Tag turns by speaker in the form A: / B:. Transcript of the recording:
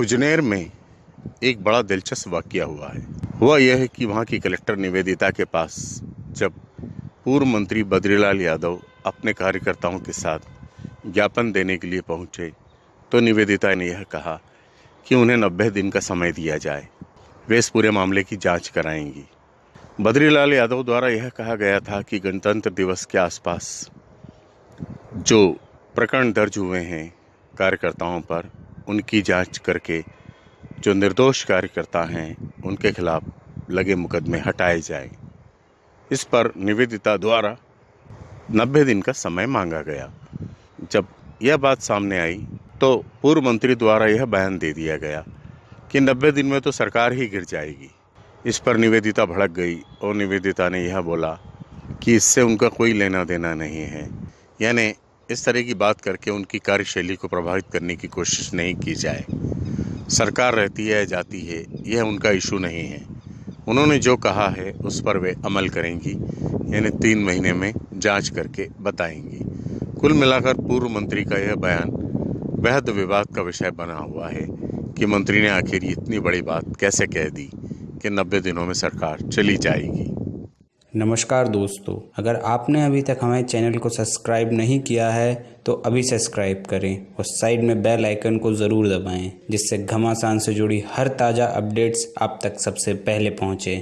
A: खुजनेर में एक बड़ा दिलचस्प वाक्य हुआ है। हुआ यह है कि वहाँ की कलेक्टर निवेदिता के पास जब पूर्व मंत्री बद्रीलाल यादव अपने कार्यकर्ताओं के साथ ज्ञापन देने के लिए पहुँचे तो निवेदिता ने यह कहा कि उन्हें नब्बे दिन का समय दिया जाए। वे इस पूरे मामले की जाँच कराएँगी। बद्रीलाल यादव द्वारा यह कहा गया था कि गणतंत्र दिवस के आसपास जो प्रकरण दर्ज हुए हैं कार्यकर्ताओं पर उनकी जाँच करके जो निर्दोष कार्यकर्ता हैं, उनके खिलाफ लगे मुकदमे हटाए जाए। इस पर निवेदिता द्वारा नब्बे दिन का समय मांगा गया। जब यह बात सामने आई तो पूर्व मंत्री द्वारा यह बयान दे दिया गया कि नब्बे दिन में तो सरकार ही गिर जाएगी। इस पर निवेदिता भड़क गई और निवेदिता ने यह बोला कि इससे उनका कोई लेना देना नहीं है। यानी इस तरह की बात करके उनकी कार्यशैली को प्रभावित करने की कोशिश नहीं की जाए। सरकार रहती है, जाती है, यह उनका इशू नहीं है। उन्होंने जो कहा है, उस पर वे अमल करेंगी, यानी तीन महीने में जाँच करके बताएँगी। कुल मिलाकर पूर्व मंत्री का यह बयान बेहद विवाद का विषय बना हुआ है कि मंत्री ने आखिर इतनी बड़ी बात कैसे कह दी कि नब्बे दिनों में सरकार चली जाएगी।
B: नमस्कार दोस्तों, अगर आपने अभी तक हमारे चैनल को सब्सक्राइब नहीं किया है तो अभी सब्सक्राइब करें और साइड में बेल आइकन को ज़रूर दबाएँ, जिससे घमासान से जुड़ी हर ताज़ा अपडेट्स आप तक सबसे पहले पहुँचे।